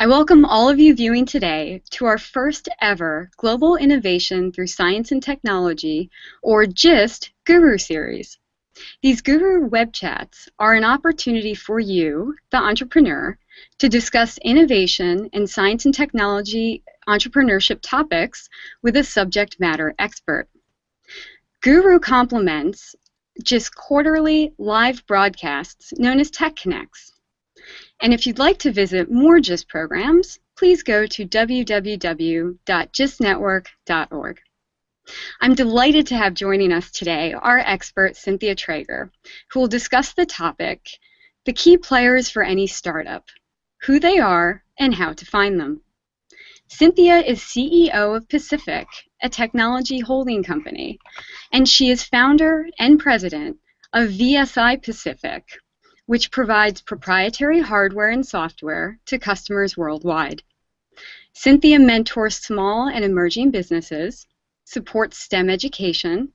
I welcome all of you viewing today to our first ever Global Innovation Through Science and Technology, or GIST, Guru series. These Guru web chats are an opportunity for you, the entrepreneur, to discuss innovation and science and technology entrepreneurship topics with a subject matter expert. Guru complements GIST quarterly live broadcasts known as Tech Connects. And if you'd like to visit more GIST programs, please go to www.gistnetwork.org. I'm delighted to have joining us today our expert, Cynthia Traeger, who will discuss the topic, the key players for any startup, who they are, and how to find them. Cynthia is CEO of Pacific, a technology holding company, and she is founder and president of VSI Pacific, which provides proprietary hardware and software to customers worldwide. Cynthia mentors small and emerging businesses, supports STEM education,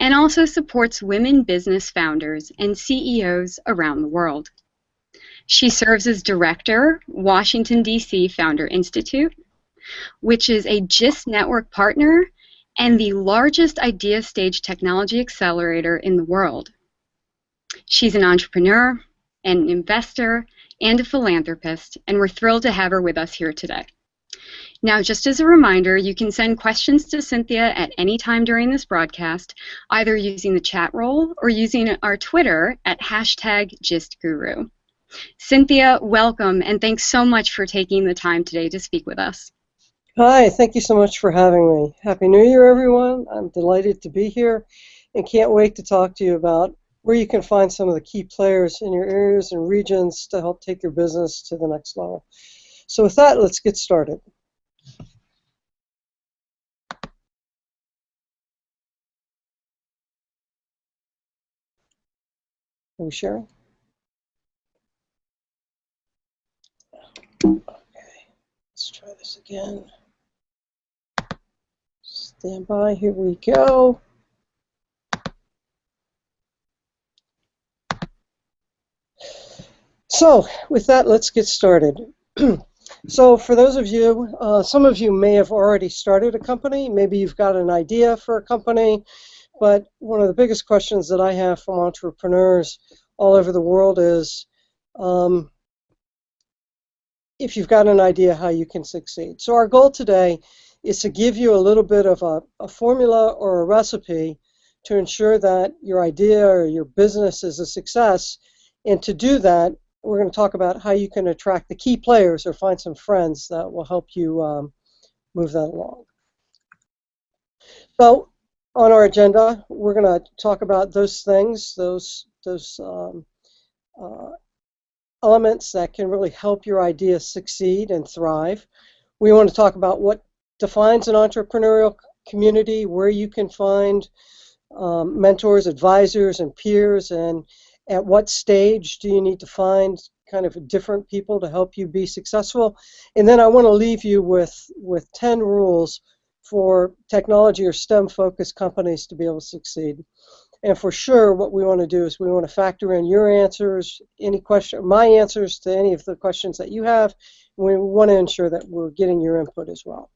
and also supports women business founders and CEOs around the world. She serves as director, Washington, D.C. Founder Institute, which is a GIST network partner and the largest idea stage technology accelerator in the world. She's an entrepreneur, an investor, and a philanthropist, and we're thrilled to have her with us here today. Now, just as a reminder, you can send questions to Cynthia at any time during this broadcast, either using the chat roll or using our Twitter at hashtag GistGuru. Cynthia, welcome, and thanks so much for taking the time today to speak with us. Hi, thank you so much for having me. Happy New Year, everyone. I'm delighted to be here and can't wait to talk to you about where you can find some of the key players in your areas and regions to help take your business to the next level. So with that, let's get started. Are we sharing? Okay, let's try this again. Stand by, here we go. So with that, let's get started. so for those of you, uh, some of you may have already started a company. Maybe you've got an idea for a company. But one of the biggest questions that I have from entrepreneurs all over the world is um, if you've got an idea how you can succeed. So our goal today is to give you a little bit of a, a formula or a recipe to ensure that your idea or your business is a success. And to do that, we're going to talk about how you can attract the key players or find some friends that will help you um, move that along. So on our agenda, we're going to talk about those things, those those um, uh, elements that can really help your idea succeed and thrive. We want to talk about what defines an entrepreneurial community, where you can find um, mentors, advisors, and peers, and at what stage do you need to find kind of different people to help you be successful? And then I want to leave you with, with 10 rules for technology or STEM focused companies to be able to succeed. And for sure, what we want to do is we want to factor in your answers, any question, my answers to any of the questions that you have. We want to ensure that we're getting your input as well.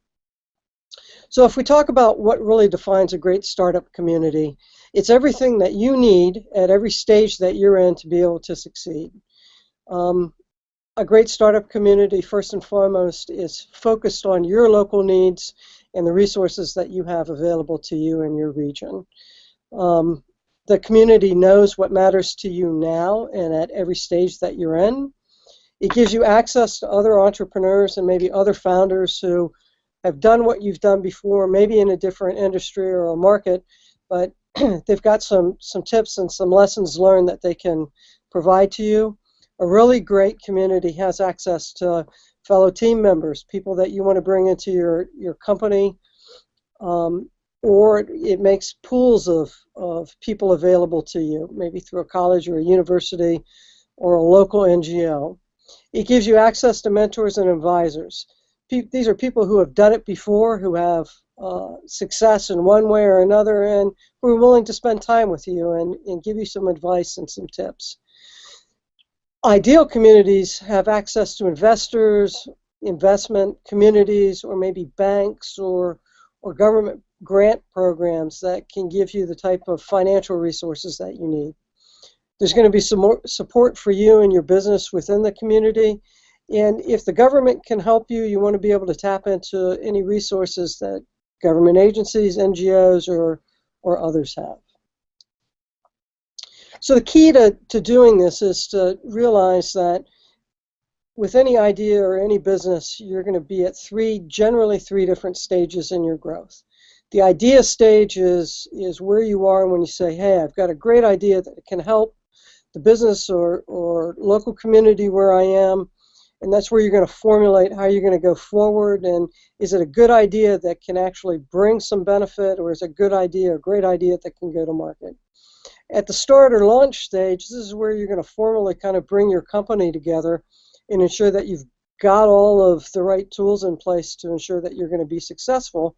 So if we talk about what really defines a great startup community, it's everything that you need at every stage that you're in to be able to succeed. Um, a great startup community, first and foremost, is focused on your local needs and the resources that you have available to you in your region. Um, the community knows what matters to you now and at every stage that you're in. It gives you access to other entrepreneurs and maybe other founders who have done what you've done before, maybe in a different industry or a market, but they've got some, some tips and some lessons learned that they can provide to you. A really great community has access to fellow team members, people that you want to bring into your, your company, um, or it makes pools of, of people available to you, maybe through a college or a university or a local NGO. It gives you access to mentors and advisors these are people who have done it before, who have uh, success in one way or another, and who are willing to spend time with you and, and give you some advice and some tips. Ideal communities have access to investors, investment communities or maybe banks or or government grant programs that can give you the type of financial resources that you need. There's going to be some more support for you and your business within the community. And if the government can help you, you want to be able to tap into any resources that government agencies, NGOs, or, or others have. So the key to, to doing this is to realize that with any idea or any business, you're going to be at three, generally three different stages in your growth. The idea stage is, is where you are when you say, hey, I've got a great idea that can help the business or, or local community where I am, and that's where you're going to formulate how you're going to go forward, and is it a good idea that can actually bring some benefit, or is it a good idea, a great idea that can go to market? At the start or launch stage, this is where you're going to formally kind of bring your company together and ensure that you've got all of the right tools in place to ensure that you're going to be successful.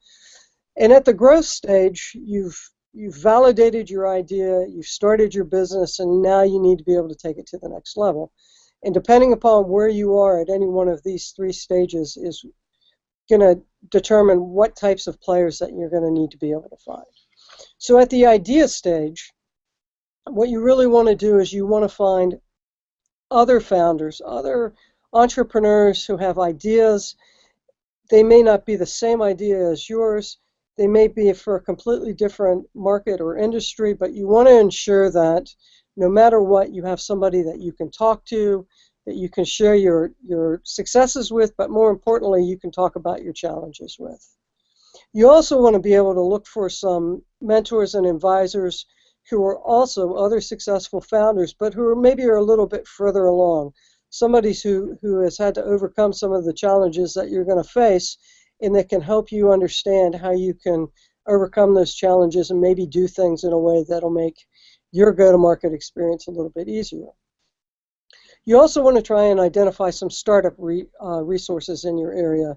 And at the growth stage, you've you've validated your idea, you've started your business, and now you need to be able to take it to the next level. And depending upon where you are at any one of these three stages is going to determine what types of players that you're going to need to be able to find. So at the idea stage, what you really want to do is you want to find other founders, other entrepreneurs who have ideas. They may not be the same idea as yours. They may be for a completely different market or industry, but you want to ensure that no matter what, you have somebody that you can talk to, that you can share your, your successes with, but more importantly, you can talk about your challenges with. You also want to be able to look for some mentors and advisors who are also other successful founders, but who are maybe are a little bit further along. Somebody who, who has had to overcome some of the challenges that you're going to face and that can help you understand how you can overcome those challenges and maybe do things in a way that'll make your go-to-market experience a little bit easier. You also want to try and identify some startup re, uh, resources in your area.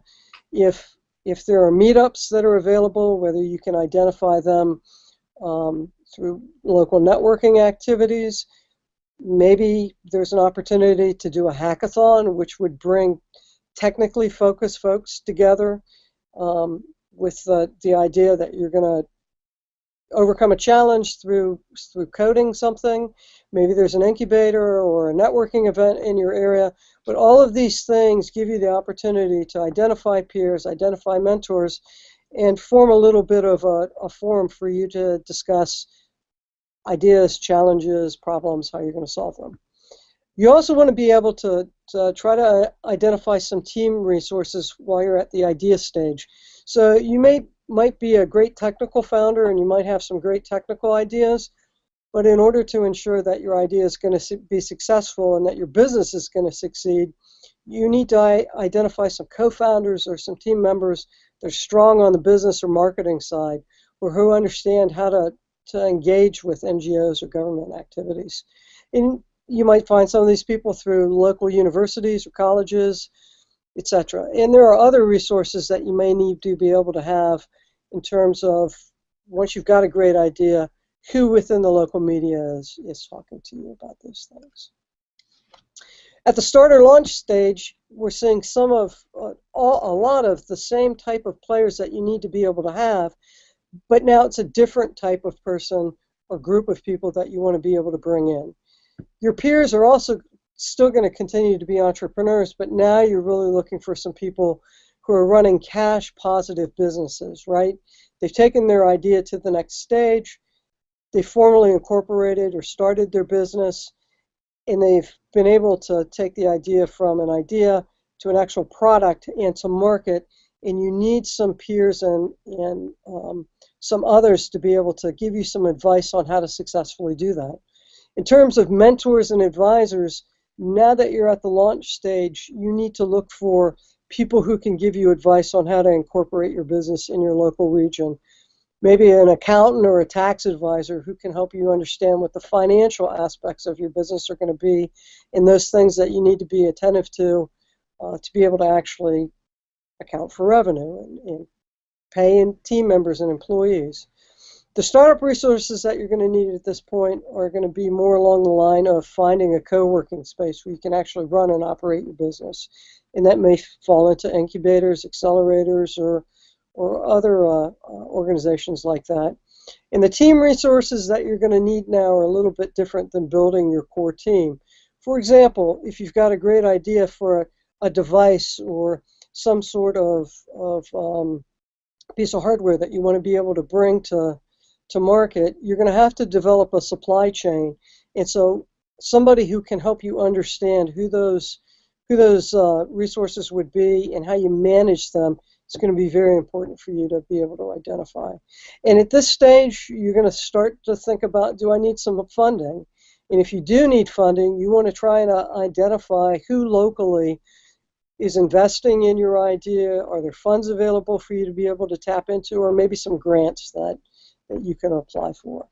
If if there are meetups that are available, whether you can identify them um, through local networking activities. Maybe there's an opportunity to do a hackathon, which would bring technically focused folks together um, with the, the idea that you're going to overcome a challenge through through coding something. Maybe there's an incubator or a networking event in your area. But all of these things give you the opportunity to identify peers, identify mentors, and form a little bit of a, a forum for you to discuss ideas, challenges, problems, how you're going to solve them. You also want to be able to, to, try to identify some team resources while you're at the idea stage. So you may might be a great technical founder and you might have some great technical ideas, but in order to ensure that your idea is going to be successful and that your business is going to succeed, you need to identify some co-founders or some team members that are strong on the business or marketing side or who understand how to to engage with NGOs or government activities. And you might find some of these people through local universities or colleges, etc. And there are other resources that you may need to be able to have in terms of once you've got a great idea, who within the local media is, is talking to you about those things. At the starter launch stage, we're seeing some of uh, all, a lot of the same type of players that you need to be able to have but now it's a different type of person or group of people that you want to be able to bring in. Your peers are also still going to continue to be entrepreneurs, but now you're really looking for some people who are running cash positive businesses, right? They've taken their idea to the next stage, they formally incorporated or started their business, and they've been able to take the idea from an idea to an actual product and to market and you need some peers and, and um, some others to be able to give you some advice on how to successfully do that. In terms of mentors and advisors, now that you're at the launch stage, you need to look for people who can give you advice on how to incorporate your business in your local region. Maybe an accountant or a tax advisor who can help you understand what the financial aspects of your business are going to be and those things that you need to be attentive to uh, to be able to actually account for revenue and, and pay team members and employees. The startup resources that you're going to need at this point are going to be more along the line of finding a co-working space where you can actually run and operate your business. And that may fall into incubators, accelerators, or, or other uh, uh, organizations like that. And the team resources that you're going to need now are a little bit different than building your core team. For example, if you've got a great idea for a, a device or some sort of, of um, piece of hardware that you want to be able to bring to, to market, you're going to have to develop a supply chain. And so somebody who can help you understand who those who those uh, resources would be and how you manage them is going to be very important for you to be able to identify. And at this stage, you're going to start to think about, do I need some funding? And if you do need funding, you want to try and uh, identify who locally is investing in your idea. Are there funds available for you to be able to tap into, or maybe some grants that, that you can apply for?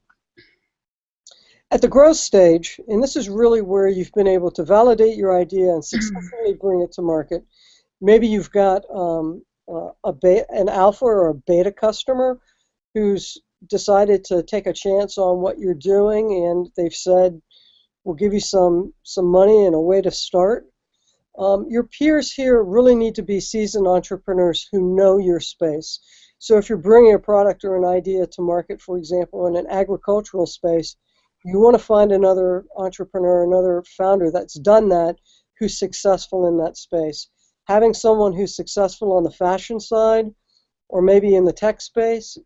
At the growth stage, and this is really where you've been able to validate your idea and successfully bring it to market, maybe you've got um, uh, a beta, an alpha or a beta customer who's decided to take a chance on what you're doing and they've said, we'll give you some, some money and a way to start. Um, your peers here really need to be seasoned entrepreneurs who know your space. So if you're bringing a product or an idea to market, for example, in an agricultural space, you want to find another entrepreneur, another founder that's done that, who's successful in that space. Having someone who's successful on the fashion side or maybe in the tech space,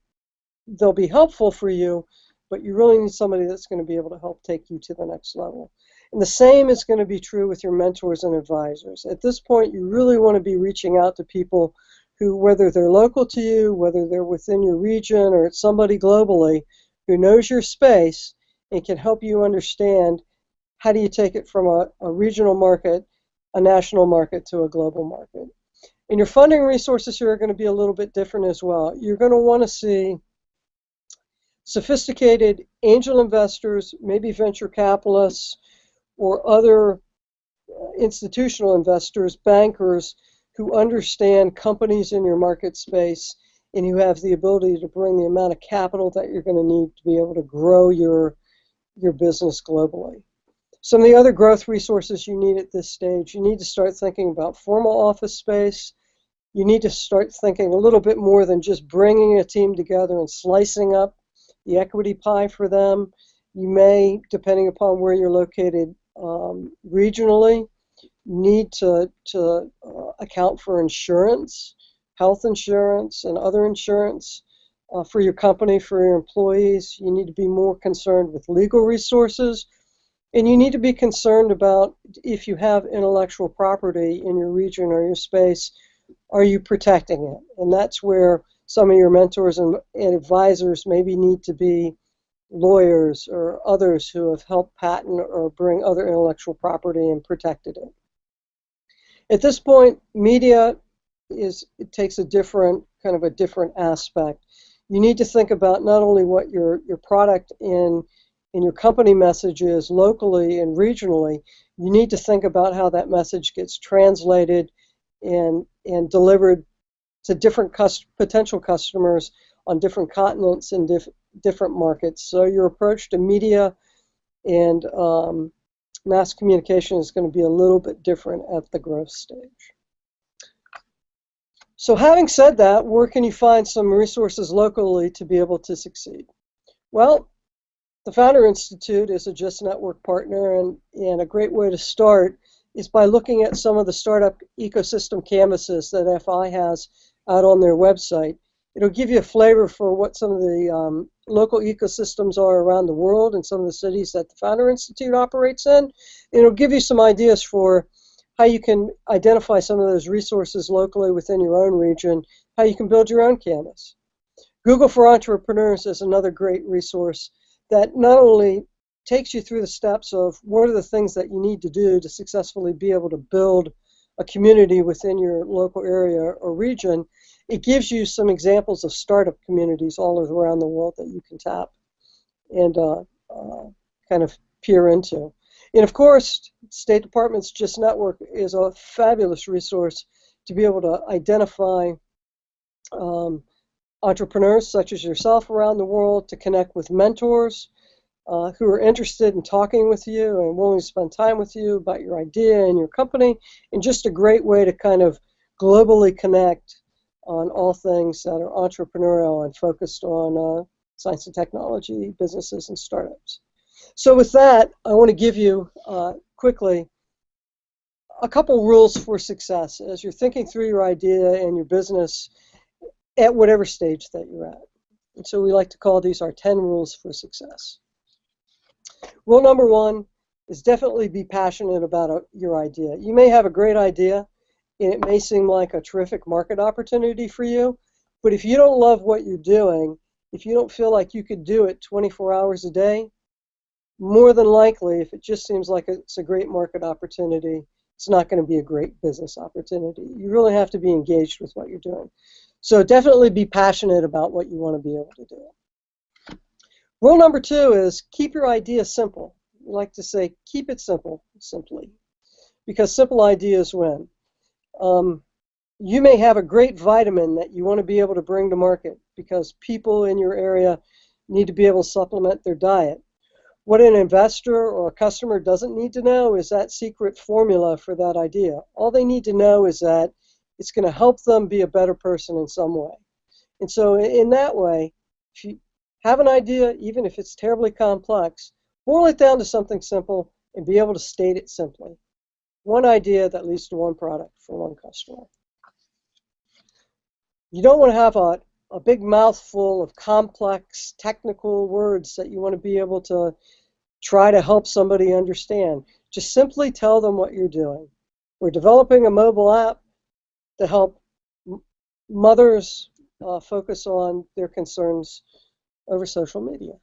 they'll be helpful for you, but you really need somebody that's going to be able to help take you to the next level. And the same is going to be true with your mentors and advisors. At this point, you really want to be reaching out to people who, whether they're local to you, whether they're within your region, or it's somebody globally who knows your space and can help you understand how do you take it from a, a regional market, a national market, to a global market. And your funding resources here are going to be a little bit different as well. You're going to want to see sophisticated angel investors, maybe venture capitalists, or other uh, institutional investors, bankers who understand companies in your market space and who have the ability to bring the amount of capital that you're going to need to be able to grow your, your business globally. Some of the other growth resources you need at this stage, you need to start thinking about formal office space. You need to start thinking a little bit more than just bringing a team together and slicing up the equity pie for them. You may, depending upon where you're located, um, regionally need to, to uh, account for insurance, health insurance, and other insurance uh, for your company, for your employees. You need to be more concerned with legal resources. And you need to be concerned about if you have intellectual property in your region or your space, are you protecting it? And that's where some of your mentors and, and advisors maybe need to be lawyers or others who have helped patent or bring other intellectual property and protected it. At this point, media is it takes a different kind of a different aspect. You need to think about not only what your your product in in your company message is locally and regionally. You need to think about how that message gets translated and and delivered to different cust potential customers on different continents and diff different markets. So your approach to media and um, mass communication is going to be a little bit different at the growth stage. So having said that, where can you find some resources locally to be able to succeed? Well, the Founder Institute is a GIST Network partner, and, and a great way to start is by looking at some of the startup ecosystem canvases that FI has out on their website it'll give you a flavor for what some of the um, local ecosystems are around the world and some of the cities that the Founder Institute operates in. It'll give you some ideas for how you can identify some of those resources locally within your own region, how you can build your own canvas. Google for Entrepreneurs is another great resource that not only takes you through the steps of what are the things that you need to do to successfully be able to build a community within your local area or region, it gives you some examples of startup communities all around the world that you can tap and uh, uh, kind of peer into. And of course, State Department's GIST Network is a fabulous resource to be able to identify um, entrepreneurs such as yourself around the world to connect with mentors uh, who are interested in talking with you and willing to spend time with you about your idea and your company, and just a great way to kind of globally connect on all things that are entrepreneurial and focused on uh, science and technology, businesses, and startups. So with that, I want to give you uh, quickly a couple rules for success as you're thinking through your idea and your business at whatever stage that you're at. And so we like to call these our 10 rules for success. Rule number one is definitely be passionate about a, your idea. You may have a great idea and it may seem like a terrific market opportunity for you, but if you don't love what you're doing, if you don't feel like you could do it 24 hours a day, more than likely, if it just seems like it's a great market opportunity, it's not going to be a great business opportunity. You really have to be engaged with what you're doing. So definitely be passionate about what you want to be able to do. Rule number two is keep your idea simple. We like to say keep it simple, simply, because simple ideas win. Um, you may have a great vitamin that you want to be able to bring to market because people in your area need to be able to supplement their diet. What an investor or a customer doesn't need to know is that secret formula for that idea. All they need to know is that it's going to help them be a better person in some way. And so, in that way, if you have an idea, even if it's terribly complex, boil it down to something simple and be able to state it simply. One idea that leads to one product for one customer. You don't want to have a, a big mouthful of complex technical words that you want to be able to try to help somebody understand. Just simply tell them what you're doing. We're developing a mobile app to help mothers uh, focus on their concerns over social media.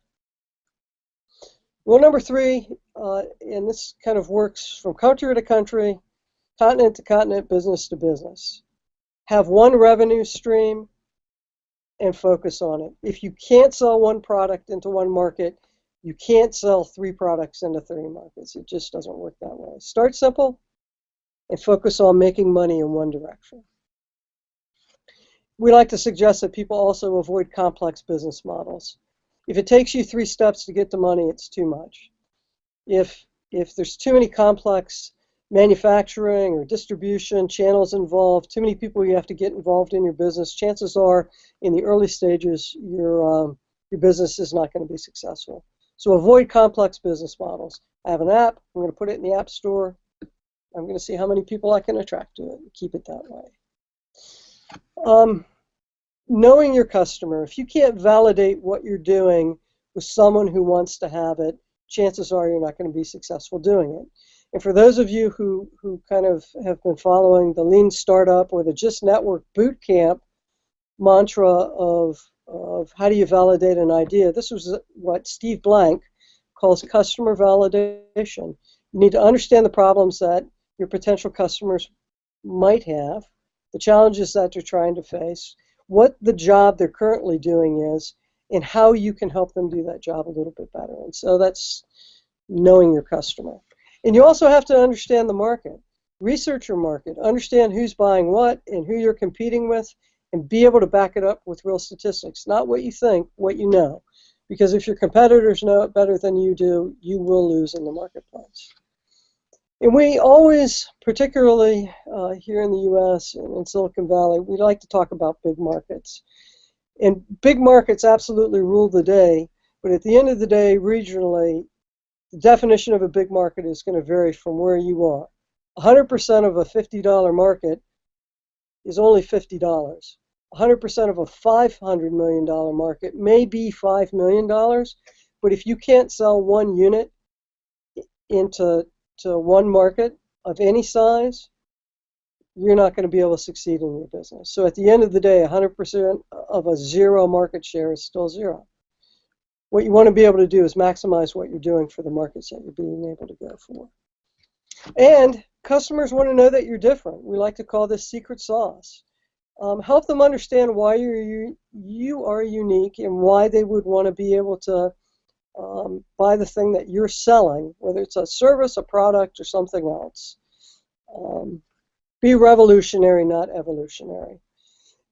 Rule number three, uh, and this kind of works from country to country, continent to continent, business to business. Have one revenue stream and focus on it. If you can't sell one product into one market, you can't sell three products into three markets. It just doesn't work that way. Start simple and focus on making money in one direction. We like to suggest that people also avoid complex business models. If it takes you three steps to get the money, it's too much. If, if there's too many complex manufacturing or distribution channels involved, too many people you have to get involved in your business, chances are in the early stages your, um, your business is not going to be successful. So avoid complex business models. I have an app, I'm going to put it in the App Store, I'm going to see how many people I can attract to it. Keep it that way. Um, knowing your customer, if you can't validate what you're doing with someone who wants to have it, chances are you're not going to be successful doing it. And for those of you who, who kind of have been following the Lean Startup or the GIST Network Boot Camp mantra of, of how do you validate an idea, this was what Steve Blank calls customer validation. You need to understand the problems that your potential customers might have, the challenges that they're trying to face, what the job they're currently doing is, and how you can help them do that job a little bit better. And so that's knowing your customer. And you also have to understand the market. Research your market, understand who's buying what and who you're competing with, and be able to back it up with real statistics. Not what you think, what you know. Because if your competitors know it better than you do, you will lose in the marketplace. And we always, particularly uh, here in the U.S. and in Silicon Valley, we like to talk about big markets. And big markets absolutely rule the day, but at the end of the day, regionally, the definition of a big market is going to vary from where you are. 100% of a $50 market is only $50. 100% of a $500 million market may be $5 million, but if you can't sell one unit into to one market of any size, you're not going to be able to succeed in your business. So at the end of the day, 100% of a zero market share is still zero. What you want to be able to do is maximize what you're doing for the markets that you're being able to go for. And customers want to know that you're different. We like to call this secret sauce. Um, help them understand why you're, you are unique and why they would want to be able to um, buy the thing that you're selling, whether it's a service, a product, or something else. Um, be revolutionary, not evolutionary.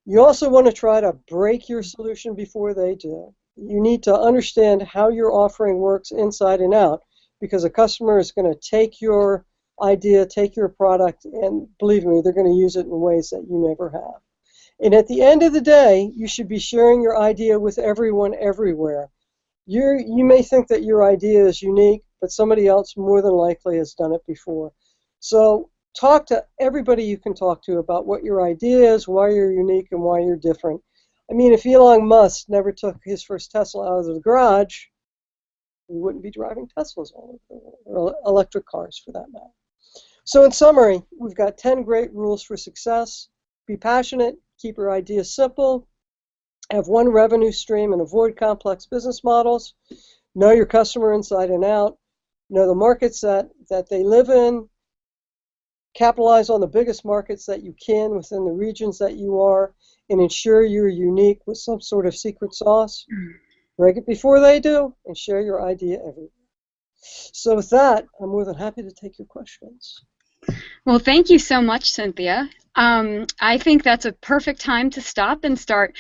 You also want to try to break your solution before they do. You need to understand how your offering works inside and out because a customer is going to take your idea, take your product, and believe me, they're going to use it in ways that you never have. And at the end of the day, you should be sharing your idea with everyone everywhere. You you may think that your idea is unique, but somebody else more than likely has done it before. So talk to everybody you can talk to about what your idea is, why you're unique, and why you're different. I mean, if Elon Musk never took his first Tesla out of the garage, we wouldn't be driving Teslas all over the world, or electric cars for that matter. So, in summary, we've got 10 great rules for success. Be passionate, keep your ideas simple, have one revenue stream, and avoid complex business models. Know your customer inside and out. Know the markets that, that they live in. Capitalize on the biggest markets that you can within the regions that you are, and ensure you're unique with some sort of secret sauce. Break it before they do, and share your idea everywhere. So, with that, I'm more than happy to take your questions. Well, thank you so much, Cynthia. Um, I think that's a perfect time to stop and start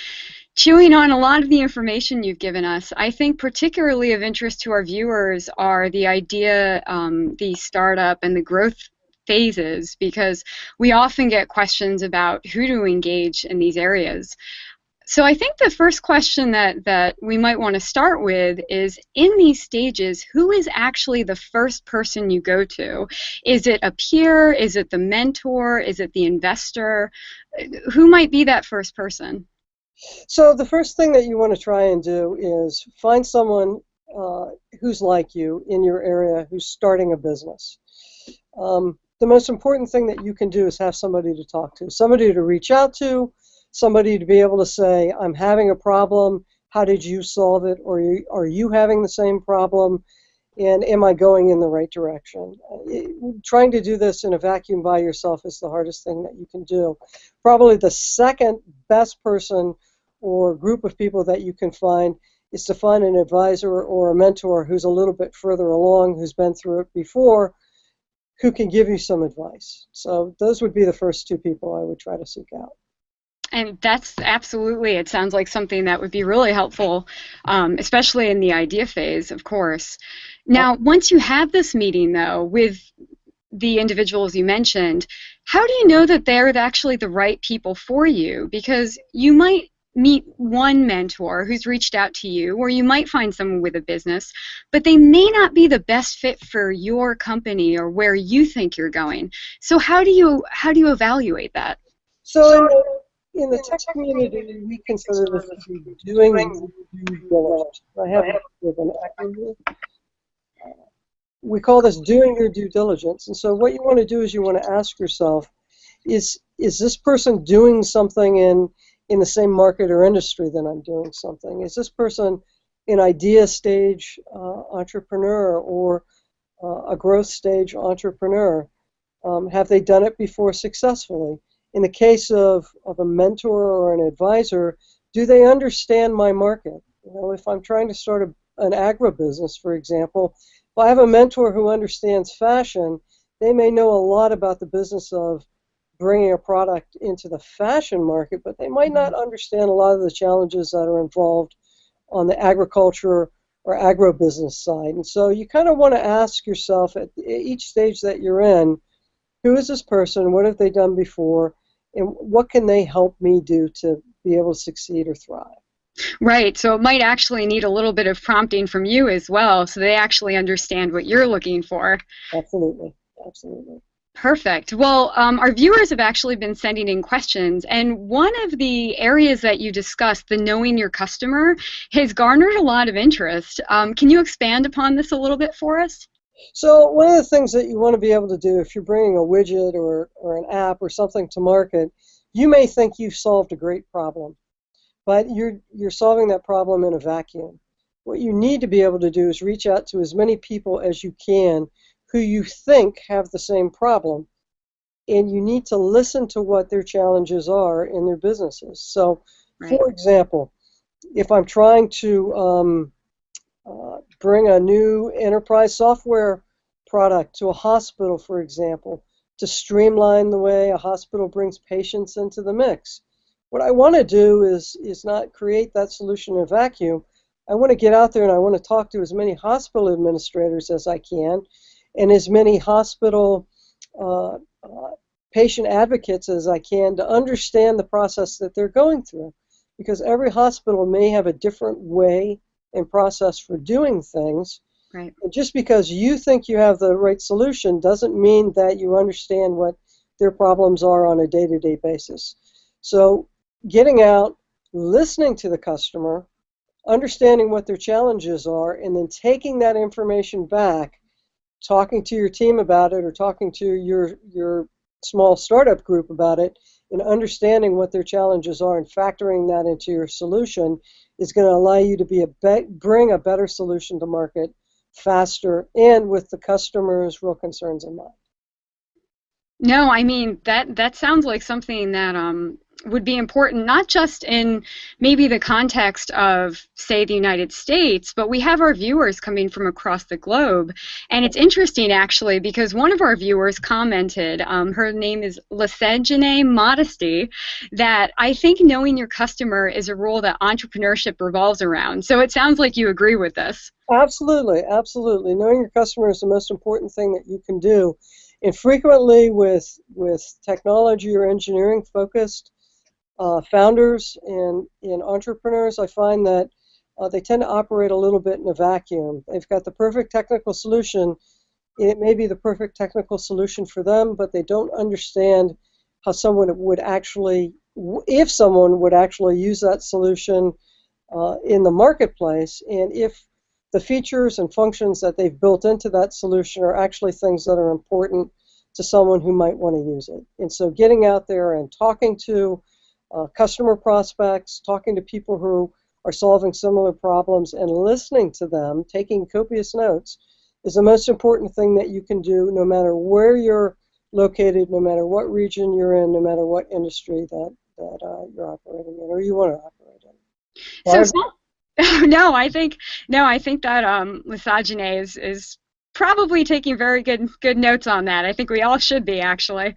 chewing on a lot of the information you've given us. I think particularly of interest to our viewers are the idea, um, the startup, and the growth phases because we often get questions about who to engage in these areas. So I think the first question that, that we might want to start with is in these stages, who is actually the first person you go to? Is it a peer? Is it the mentor? Is it the investor? Who might be that first person? So the first thing that you want to try and do is find someone uh, who's like you in your area who's starting a business. Um, the most important thing that you can do is have somebody to talk to, somebody to reach out to, somebody to be able to say, I'm having a problem, how did you solve it? Or are you having the same problem? And am I going in the right direction? Trying to do this in a vacuum by yourself is the hardest thing that you can do. Probably the second best person or group of people that you can find is to find an advisor or a mentor who's a little bit further along, who's been through it before, who can give you some advice. So those would be the first two people I would try to seek out. And that's absolutely it sounds like something that would be really helpful um, especially in the idea phase of course. Now once you have this meeting though with the individuals you mentioned how do you know that they're actually the right people for you? Because you might meet one mentor who's reached out to you or you might find someone with a business but they may not be the best fit for your company or where you think you're going so how do you how do you evaluate that so in the tech community, we consider this doing due diligence. I have an acronym We call this doing your due diligence. And so what you want to do is you want to ask yourself, is is this person doing something in in the same market or industry that I'm doing something? Is this person an idea stage uh, entrepreneur or uh, a growth stage entrepreneur? Um, have they done it before successfully? in the case of, of a mentor or an advisor, do they understand my market? You know, if I'm trying to start a, an agribusiness, for example, if I have a mentor who understands fashion, they may know a lot about the business of bringing a product into the fashion market, but they might not mm-hmm. understand a lot of the challenges that are involved on the agriculture or agribusiness side. And so you kind of want to ask yourself at each stage that you're in, who is this person? What have they done before? And what can they help me do to be able to succeed or thrive? Right. So it might actually need a little bit of prompting from you as well, so they actually understand what you're looking for. Absolutely. Absolutely. Perfect. Well, um, our viewers have actually been sending in questions, and one of the areas that you discussed, the knowing your customer, has garnered a lot of interest. Um, can you expand upon this a little bit for us? So one of the things that you want to be able to do if you're bringing a widget or, or an app or something to market, you may think you've solved a great problem, but you're, you're solving that problem in a vacuum. What you need to be able to do is reach out to as many people as you can who you think have the same problem, and you need to listen to what their challenges are in their businesses. So, right. for example, if I'm trying to um, uh, bring a new enterprise software product to a hospital, for example, to streamline the way a hospital brings patients into the mix. what I want to do is is not create that solution in a vacuum. I want to get out there and I want to talk to as many hospital administrators as I can, and as many hospital uh, uh, patient advocates as I can to understand the process that they're going through, because every hospital may have a different way and process for doing things. Right. And just because you think you have the right solution doesn't mean that you understand what their problems are on a day-to-day basis. So getting out, listening to the customer, understanding what their challenges are, and then taking that information back, talking to your team about it or talking to your your small startup group about it, and understanding what their challenges are and factoring that into your solution is going to allow you to be a be- bring a better solution to market faster and with the customer's real concerns in mind. No, I mean that that sounds like something that um would be important not just in maybe the context of say the United States, but we have our viewers coming from across the globe, and it's interesting actually because one of our viewers commented, um, her name is Lesegene Modesty, that I think knowing your customer is a role that entrepreneurship revolves around. So it sounds like you agree with this. Absolutely, absolutely. Knowing your customer is the most important thing that you can do and frequently with with technology or engineering focused uh, founders and, and entrepreneurs, I find that uh, they tend to operate a little bit in a vacuum. They've got the perfect technical solution. It may be the perfect technical solution for them, but they don't understand how someone would actually, if someone would actually use that solution uh, in the marketplace, and if the features and functions that they've built into that solution are actually things that are important to someone who might want to use it. And so getting out there and talking to uh, customer prospects, talking to people who are solving similar problems and listening to them, taking copious notes, is the most important thing that you can do no matter where you're located, no matter what region you're in, no matter what industry that, that uh, you're operating in or you want to operate in. So, no, I think no, I think that um, misogyny is is probably taking very good good notes on that. I think we all should be actually.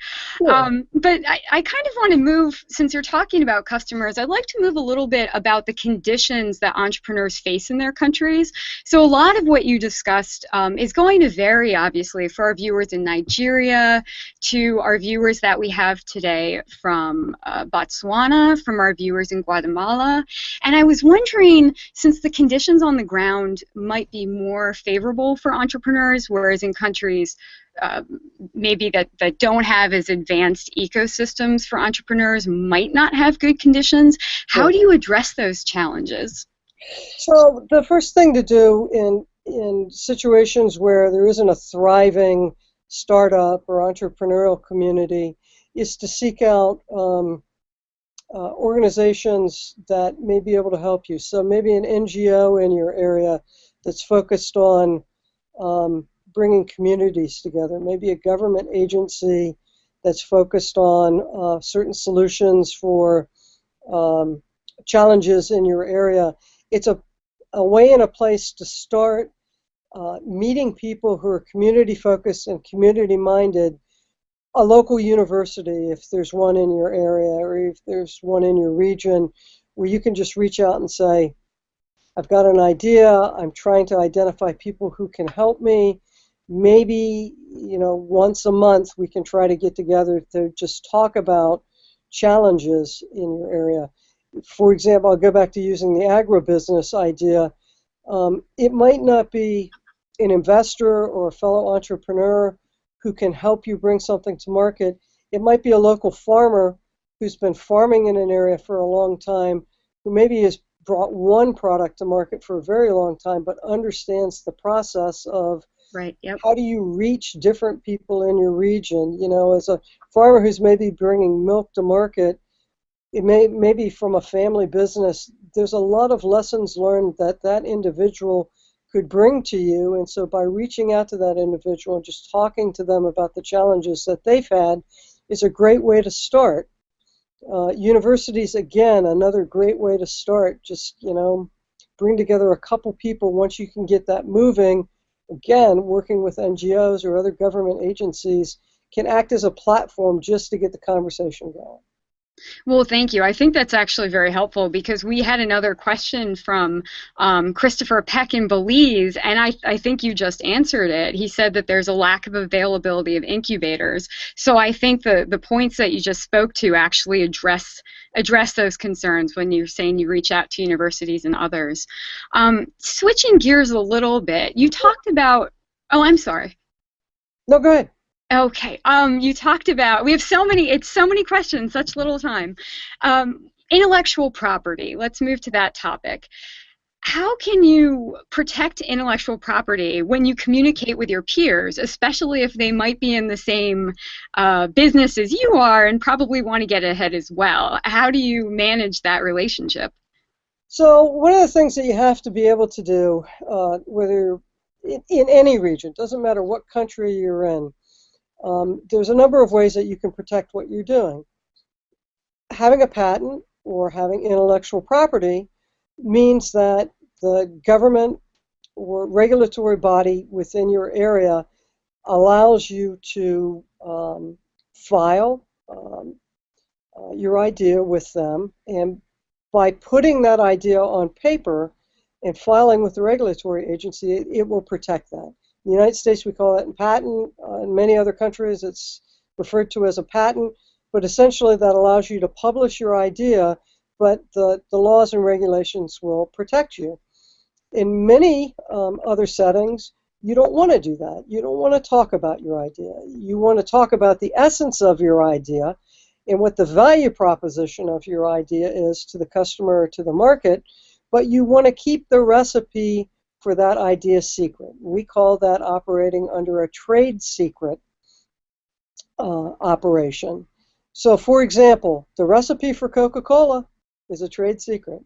Um, but I, I kind of want to move since you're talking about customers. I'd like to move a little bit about the conditions that entrepreneurs face in their countries. So a lot of what you discussed um, is going to vary, obviously, for our viewers in Nigeria to our viewers that we have today from uh, Botswana, from our viewers in Guatemala. And I was wondering, since the conditions on the ground might be more favorable for entrepreneurs whereas in countries uh, maybe that, that don't have as advanced ecosystems for entrepreneurs might not have good conditions. How do you address those challenges? So the first thing to do in in situations where there isn't a thriving startup or entrepreneurial community is to seek out um, uh, organizations that may be able to help you. So maybe an NGO in your area that's focused on um, bringing communities together, maybe a government agency that's focused on uh, certain solutions for um, challenges in your area. It's a, a way and a place to start uh, meeting people who are community focused and community minded. A local university, if there's one in your area or if there's one in your region, where you can just reach out and say, I've got an idea. I'm trying to identify people who can help me. Maybe, you know, once a month we can try to get together to just talk about challenges in your area. For example, I'll go back to using the agribusiness idea. Um, it might not be an investor or a fellow entrepreneur who can help you bring something to market. It might be a local farmer who's been farming in an area for a long time, who maybe is brought one product to market for a very long time, but understands the process of right. Yep. how do you reach different people in your region. You know, as a farmer who's maybe bringing milk to market, it may maybe from a family business. There's a lot of lessons learned that that individual could bring to you, and so by reaching out to that individual and just talking to them about the challenges that they've had is a great way to start. Uh, universities, again, another great way to start. Just, you know, bring together a couple people once you can get that moving. Again, working with NGOs or other government agencies can act as a platform just to get the conversation going. Well, thank you. I think that's actually very helpful because we had another question from um, Christopher Peck in Belize, and I, I think you just answered it. He said that there's a lack of availability of incubators. So I think the, the points that you just spoke to actually address address those concerns when you're saying you reach out to universities and others. Um, switching gears a little bit, you talked about. Oh, I'm sorry. No, go ahead. Okay. Um, you talked about we have so many. It's so many questions, such little time. Um, intellectual property. Let's move to that topic. How can you protect intellectual property when you communicate with your peers, especially if they might be in the same uh, business as you are and probably want to get ahead as well? How do you manage that relationship? So one of the things that you have to be able to do, uh, whether in, in any region, doesn't matter what country you're in, um, there's a number of ways that you can protect what you're doing. Having a patent or having intellectual property means that the government or regulatory body within your area allows you to um, file um, uh, your idea with them, and by putting that idea on paper and filing with the regulatory agency, it, it will protect that. In the United States, we call it a patent. Uh, in many other countries, it's referred to as a patent. But essentially, that allows you to publish your idea, but the, the laws and regulations will protect you. In many um, other settings, you don't want to do that. You don't want to talk about your idea. You want to talk about the essence of your idea and what the value proposition of your idea is to the customer or to the market, but you want to keep the recipe for that idea secret. We call that operating under a trade secret uh, operation. So, for example, the recipe for Coca Cola is a trade secret.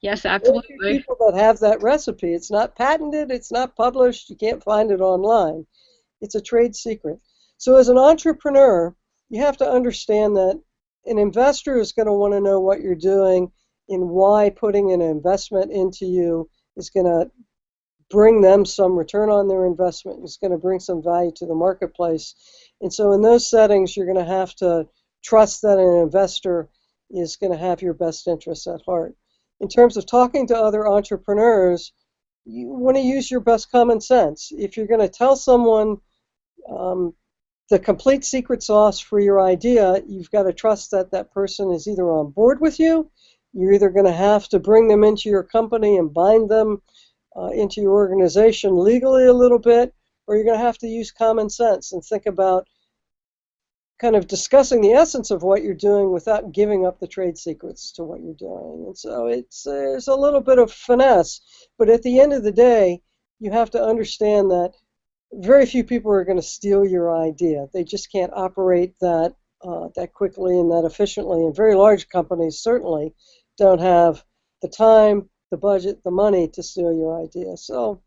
Yes, absolutely. People that have that recipe, it's not patented, it's not published, you can't find it online. It's a trade secret. So, as an entrepreneur, you have to understand that an investor is going to want to know what you're doing and why putting an investment into you is going to bring them some return on their investment. It's going to bring some value to the marketplace. And so, in those settings, you're going to have to trust that an investor is going to have your best interests at heart. In terms of talking to other entrepreneurs, you want to use your best common sense. If you're going to tell someone um, the complete secret sauce for your idea, you've got to trust that that person is either on board with you, you're either going to have to bring them into your company and bind them uh, into your organization legally a little bit, or you're going to have to use common sense and think about kind of discussing the essence of what you're doing without giving up the trade secrets to what you're doing. And so it's there's a little bit of finesse, but at the end of the day, you have to understand that very few people are going to steal your idea. They just can't operate that uh, that quickly and that efficiently. And very large companies certainly don't have the time, the budget, the money to steal your idea. So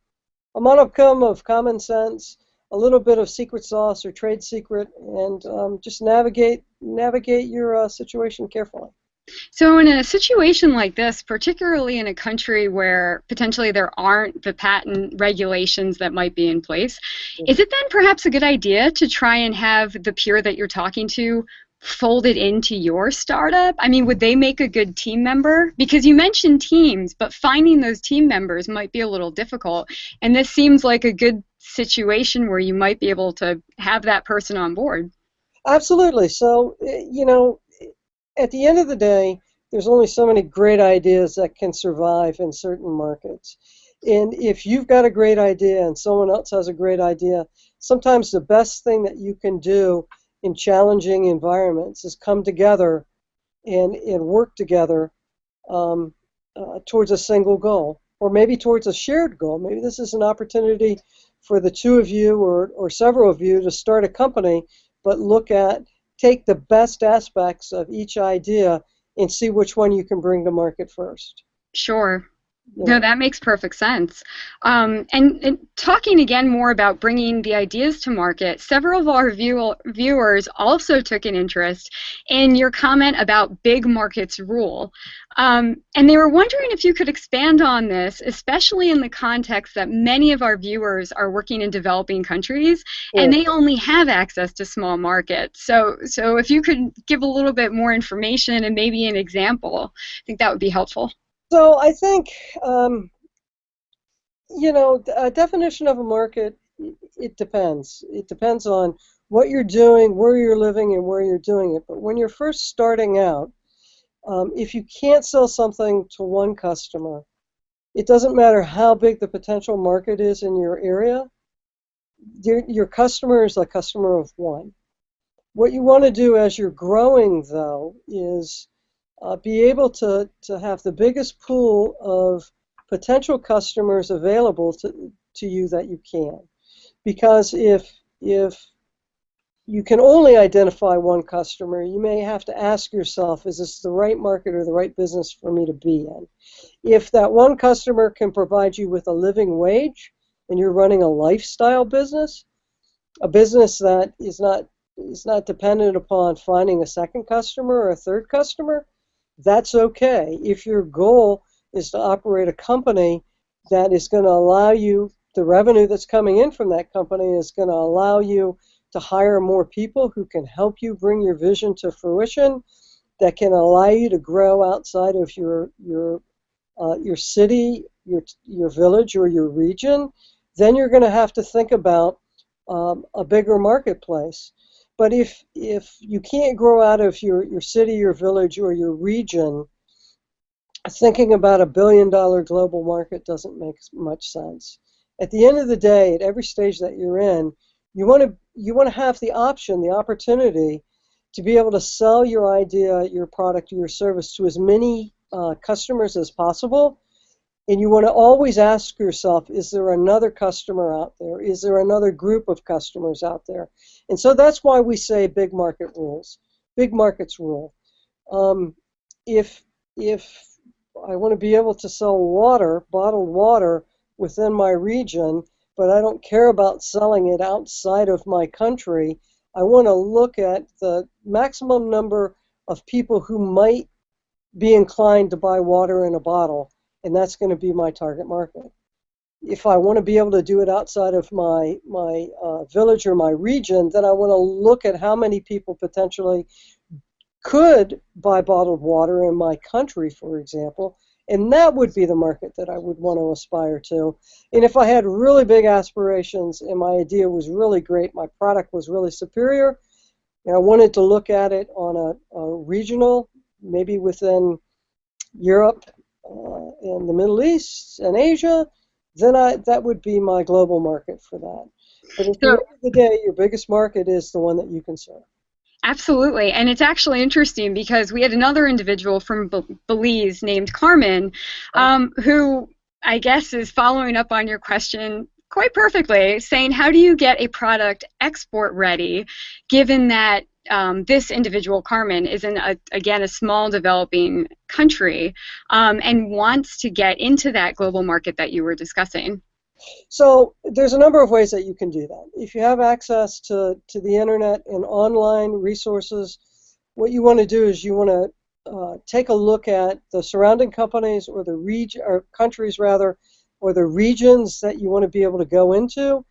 a modicum of common sense, a little bit of secret sauce or trade secret, and um, just navigate navigate your uh, situation carefully. So, in a situation like this, particularly in a country where potentially there aren't the patent regulations that might be in place, mm-hmm. is it then perhaps a good idea to try and have the peer that you're talking to folded into your startup? I mean, would they make a good team member? Because you mentioned teams, but finding those team members might be a little difficult. And this seems like a good situation where you might be able to have that person on board. Absolutely. So, eh, you know, at the end of the day, there's only so many great ideas that can survive in certain markets. And if you've got a great idea and someone else has a great idea, sometimes the best thing that you can do in challenging environments is come together and, and work together um, uh, towards a single goal or maybe towards a shared goal. Maybe this is an opportunity for the two of you or, or several of you to start a company, but look at, take the best aspects of each idea and see which one you can bring to market first. Sure. No, that makes perfect sense. Um, and, and talking again more about bringing the ideas to market, several of our view, viewers also took an interest in your comment about big markets rule. Um, and they were wondering if you could expand on this, especially in the context that many of our viewers are working in developing countries and they only have access to small markets. So, so if you could give a little bit more information and maybe an example, I think that would be helpful. So I think, um, you know, a definition of a market, it depends. It depends on what you're doing, where you're living, and where you're doing it. But when you're first starting out, um, if you can't sell something to one customer, it doesn't matter how big the potential market is in your area, your, your customer is a customer of one. What you want to do as you're growing, though, is uh, be able to, to have the biggest pool of potential customers available to, to you that you can. Because if, if you can only identify one customer, you may have to ask yourself, is this the right market or the right business for me to be in? If that one customer can provide you with a living wage and you're running a lifestyle business, a business that is not is not dependent upon finding a second customer or a third customer, that's okay. If your goal is to operate a company that is going to allow you the revenue that's coming in from that company is going to allow you to hire more people who can help you bring your vision to fruition, that can allow you to grow outside of your your uh, your city, your your village, or your region, then you're going to have to think about um, a bigger marketplace. But if if you can't grow out of your, your city, your village, or your region, thinking about a billion dollar global market doesn't make much sense. At the end of the day, at every stage that you're in, you want to you want to have the option, the opportunity to be able to sell your idea, your product, your service to as many uh, customers as possible. And you want to always ask yourself, is there another customer out there? Is there another group of customers out there? And so that's why we say big market rules. Big markets rule. Um, if if I want to be able to sell water, bottled water, within my region, but I don't care about selling it outside of my country, I want to look at the maximum number of people who might be inclined to buy water in a bottle, and that's going to be my target market. If I want to be able to do it outside of my my uh, village or my region, then I want to look at how many people potentially could buy bottled water in my country, for example, and that would be the market that I would want to aspire to. And if I had really big aspirations and my idea was really great, my product was really superior, and I wanted to look at it on a, a regional, maybe within Europe uh, and the Middle East and Asia, then I, that would be my global market for that. But at the end of the day, your biggest market is the one that you can serve. Absolutely. And it's actually interesting because we had another individual from Belize named Carmen um, who I guess is following up on your question quite perfectly, saying, How do you get a product export ready given that um, this individual, Carmen, is in, a, again, a small developing country um, and wants to get into that global market that you were discussing? So there's a number of ways that you can do that. If you have access to, to the internet and online resources, what you want to do is you want to uh, take a look at the surrounding companies or the region or countries rather, or the regions that you want to be able to go into,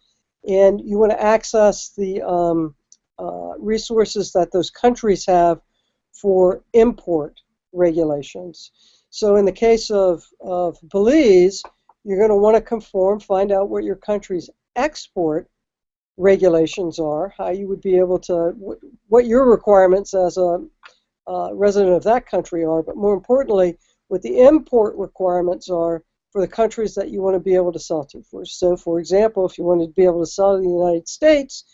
and you want to access the um, uh, resources that those countries have for import regulations. So in the case of, of Belize, you're going to want to conform, find out what your country's export regulations are, how you would be able to, what your requirements as a uh, resident of that country are, but more importantly, what the import requirements are for the countries that you want to be able to sell to. For. So, for example, if you wanted to be able to sell to the United States,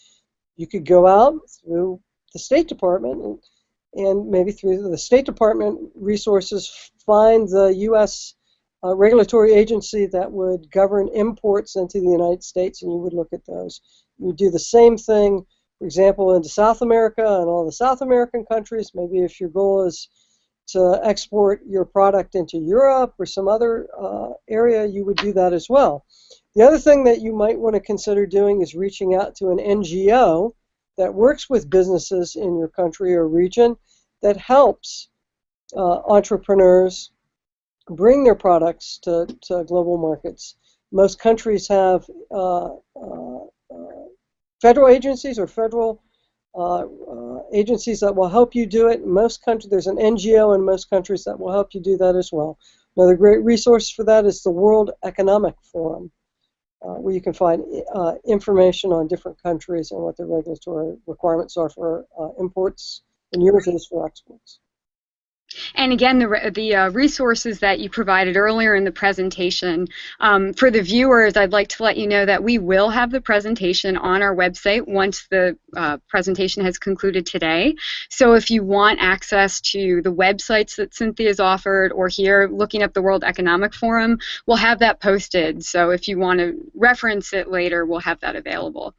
you could go out through the State Department and, and maybe through the State Department resources find the U.S uh, regulatory agency that would govern imports into the United States, and you would look at those. You would do the same thing, for example, into South America and all the South American countries. Maybe if your goal is to export your product into Europe or some other uh, area, you would do that as well. The other thing that you might want to consider doing is reaching out to an NGO that works with businesses in your country or region that helps uh, entrepreneurs bring their products to, to global markets. Most countries have uh, uh, uh federal agencies or federal uh, uh, agencies that will help you do it. Most countries, there's an NGO in most countries that will help you do that as well. Another great resource for that is the World Economic Forum, uh, where you can find uh, information on different countries and what their regulatory requirements are for uh, imports, and yours is for exports. And again, the, the uh, resources that you provided earlier in the presentation, um, for the viewers, I'd like to let you know that we will have the presentation on our website once the uh, presentation has concluded today. So if you want access to the websites that Cynthia's offered or here looking up the World Economic Forum, we'll have that posted. So if you want to reference it later, we'll have that available.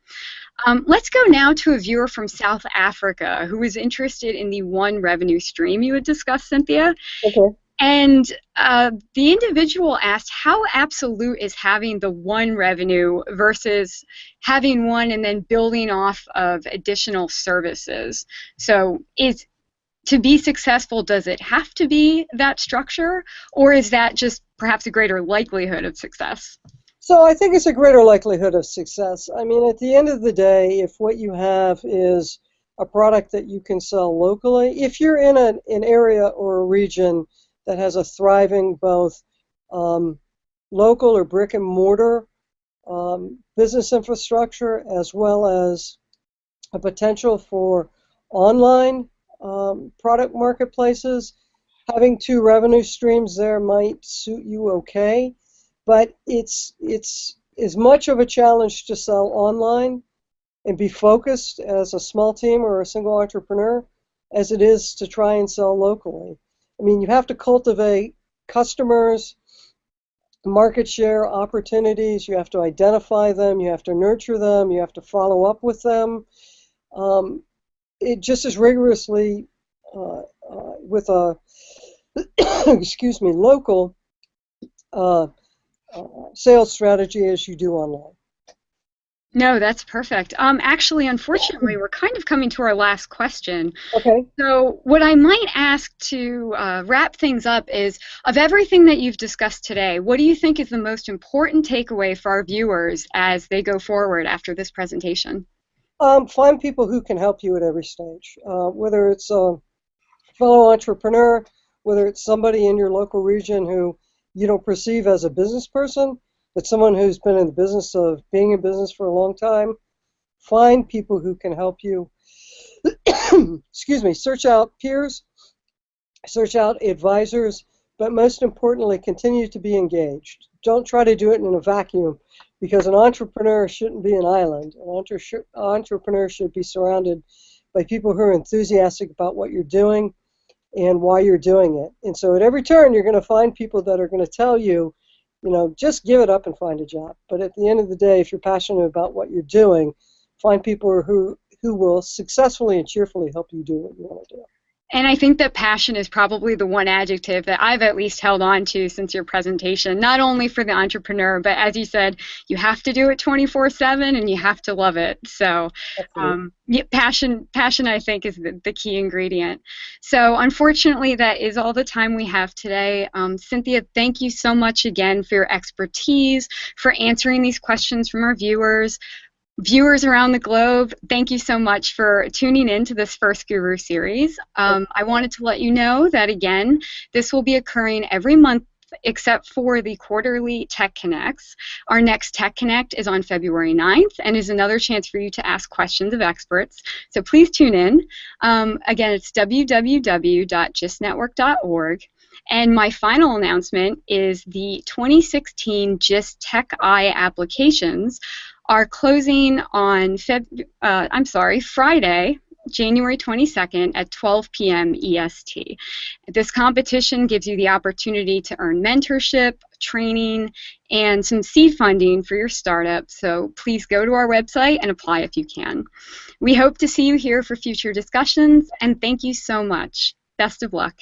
Um, let's go now to a viewer from South Africa who is interested in the one revenue stream you had discussed, Cynthia. Okay. And uh, the individual asked how absolute is having the one revenue versus having one and then building off of additional services. So is to be successful, does it have to be that structure, or is that just perhaps a greater likelihood of success? So I think it's a greater likelihood of success. I mean, at the end of the day, if what you have is a product that you can sell locally, if you're in an, an area or a region that has a thriving both um, local or brick and mortar um, business infrastructure as well as a potential for online um, product marketplaces, having two revenue streams there might suit you okay but it's it's as much of a challenge to sell online and be focused as a small team or a single entrepreneur as it is to try and sell locally. I mean, you have to cultivate customers, market share opportunities, you have to identify them, you have to nurture them, you have to follow up with them. Um, it just as rigorously uh, uh, with a excuse me local uh, uh, sales strategy as you do online. No, that's perfect. Um, actually, unfortunately, we're kind of coming to our last question. Okay. So, what I might ask to uh, wrap things up is of everything that you've discussed today, what do you think is the most important takeaway for our viewers as they go forward after this presentation? Um, find people who can help you at every stage, uh, whether it's a fellow entrepreneur, whether it's somebody in your local region who you don't perceive as a business person, but someone who's been in the business of being in business for a long time, find people who can help you. Excuse me, search out peers, search out advisors, but most importantly, continue to be engaged. Don't try to do it in a vacuum because an entrepreneur shouldn't be an island. An entre entrepreneur should be surrounded by people who are enthusiastic about what you're doing and why you're doing it. And so at every turn, you're going to find people that are going to tell you, you know, just give it up and find a job. But at the end of the day, if you're passionate about what you're doing, find people who who will successfully and cheerfully help you do what you want to do. And I think that passion is probably the one adjective that I've at least held on to since your presentation, not only for the entrepreneur, but as you said, you have to do it 24 7 and you have to love it. So, um, yeah, passion, passion, I think, is the, the, key ingredient. So, unfortunately, that is all the time we have today. Um, Cynthia, thank you so much again for your expertise, for answering these questions from our viewers viewers around the globe, thank you so much for tuning in to this first Guru series. Um, I wanted to let you know that, again, this will be occurring every month except for the quarterly Tech Connects. Our next Tech Connect is on February 9th and is another chance for you to ask questions of experts. So please tune in. Um, again, it's www.gistnetwork.org. And my final announcement is the 2016 GIST Tech-I applications are closing on Feb uh, I'm sorry, Friday, January 22nd at 12 p.m. EST. This competition gives you the opportunity to earn mentorship, training, and some seed funding for your startup, so please go to our website and apply if you can. We hope to see you here for future discussions, and thank you so much. Best of luck.